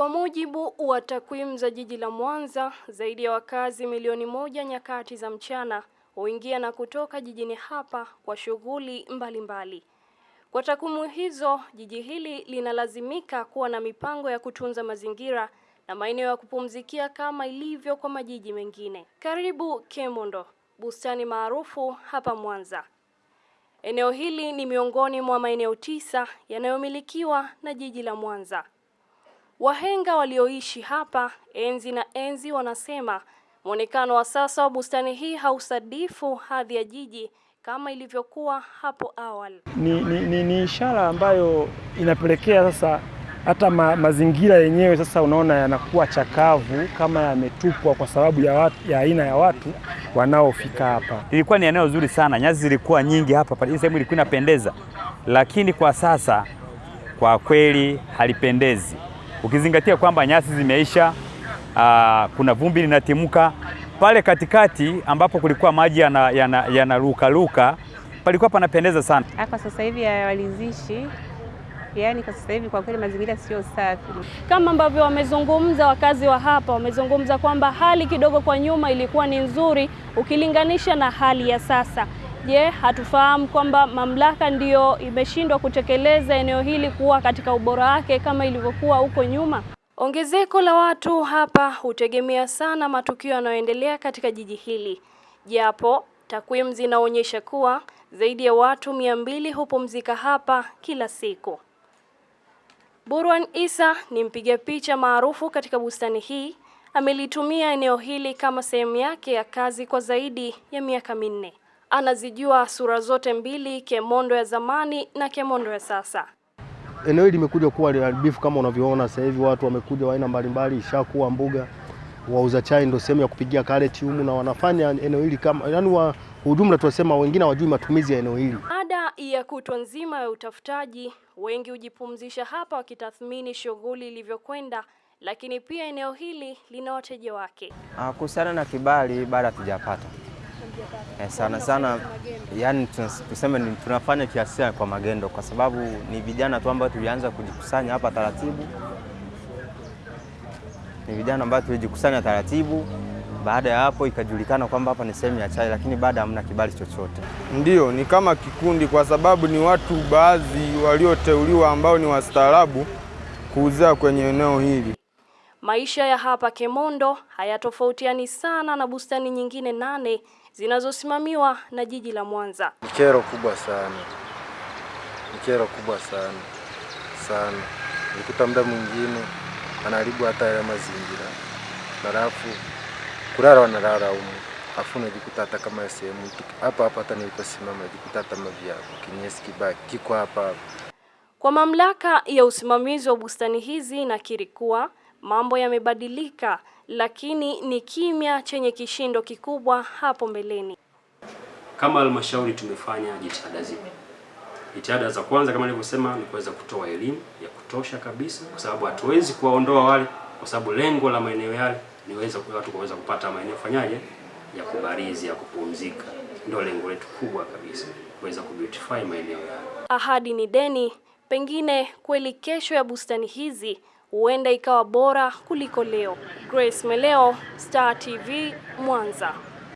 Kwa mujibu wa takwimu za jiji la Mwanza, zaidi ya wakazi milioni moja nyakati za mchana huingia na kutoka jijini hapa kwa shughuli mbalimbali. Kwa takwimu hizo, jiji hili linalazimika kuwa na mipango ya kutunza mazingira na maeneo ya kupumzikia kama ilivyo kwa majiji mengine. Karibu Kemondo, bustani maarufu hapa Mwanza. Eneo hili ni miongoni mwa maeneo tisa yanayomilikiwa na jiji la Mwanza. Wahenga walioishi hapa enzi na enzi wanasema mwonekano wa sasa wa bustani hii hausadifu hadhi ya jiji kama ilivyokuwa hapo awali. Ni, ni, ni, ni ishara ambayo inapelekea sasa hata ma, mazingira yenyewe sasa unaona yanakuwa chakavu kama yametupwa kwa sababu ya, watu, ya aina ya watu wanaofika hapa. Ilikuwa ni eneo zuri sana, nyasi zilikuwa nyingi hapa, hii sehemu ilikuwa inapendeza, lakini kwa sasa kwa kweli halipendezi, ukizingatia kwamba nyasi zimeisha. Aa, kuna vumbi linatimuka pale katikati ambapo kulikuwa maji yanarukaruka yana, yana palikuwa panapendeza sana. Kwa sasa hivi hawalizishi Yaani kwa sasa hivi kwa kweli mazingira sio safi. Kama ambavyo wamezungumza wakazi wa hapa, wamezungumza kwamba hali kidogo kwa nyuma ilikuwa ni nzuri ukilinganisha na hali ya sasa. Je, hatufahamu kwamba mamlaka ndiyo imeshindwa kutekeleza eneo hili kuwa katika ubora wake kama ilivyokuwa huko nyuma? Ongezeko la watu hapa hutegemea sana matukio yanayoendelea katika jiji hili, japo takwimu zinaonyesha kuwa zaidi ya watu mia mbili hupumzika hapa kila siku. Burwan Isa ni mpiga picha maarufu katika bustani hii. Amelitumia eneo hili kama sehemu yake ya kazi kwa zaidi ya miaka minne. Anazijua sura zote mbili, Kemondo ya zamani na Kemondo ya sasa. Eneo hili limekuja kuwa liharibifu kama unavyoona sasa hivi, watu wamekuja wa aina mbalimbali, ishakuwa mbuga. Wauza chai ndio sehemu ya kupigia kareti humu, na wanafanya eneo hili kama yani, wa ujumla tunasema wengine hawajui matumizi ya eneo hili. Baada ya kutwa nzima ya utafutaji, wengi hujipumzisha hapa wakitathmini shughuli ilivyokwenda, lakini pia eneo hili lina wateja wake. Kuhusiana na kibali bado hatujapata eh, sana sana, yani tuseme tunafanya kiasi kwa magendo, kwa sababu ni vijana tu ambao tulianza kujikusanya hapa taratibu, ni vijana ambao tulijikusanya taratibu baada ya hapo ikajulikana kwamba hapa ni sehemu ya chai, lakini baada hamna kibali chochote. Ndio, ni kama kikundi, kwa sababu ni watu baadhi walioteuliwa ambao ni wastaarabu kuuzia kwenye eneo hili. Maisha ya hapa Kemondo hayatofautiani sana na bustani nyingine nane zinazosimamiwa na jiji la Mwanza. Ni kero kubwa sana, ni kero kubwa sana sana. Nikuta muda mwingine anaharibu hata ya mazingira, halafu kulala wanalala humu, afu najikuta hata kama sehemu hapa hapa, hata niliposimama najikuta hata mavya kinyesi kibaki kiko hapa hapa. Kwa mamlaka ya usimamizi wa bustani hizi nakiri kuwa mambo yamebadilika, lakini ni kimya chenye kishindo kikubwa hapo mbeleni. Kama halmashauri tumefanya jitihada zipi? Jitihada za kwanza kama nilivyosema ni kuweza kutoa elimu ya kutosha kabisa, kwa sababu hatuwezi kuwaondoa wale, kwa sababu lengo la maeneo yale niweza watu kuweza kupata maeneo fanyaje ya kubarizi ya kupumzika, ndio lengo letu kubwa kabisa, kuweza kubeautify maeneo yale. Ahadi ni deni, pengine kweli kesho ya bustani hizi huenda ikawa bora kuliko leo. Grace Meleo, Star TV, Mwanza.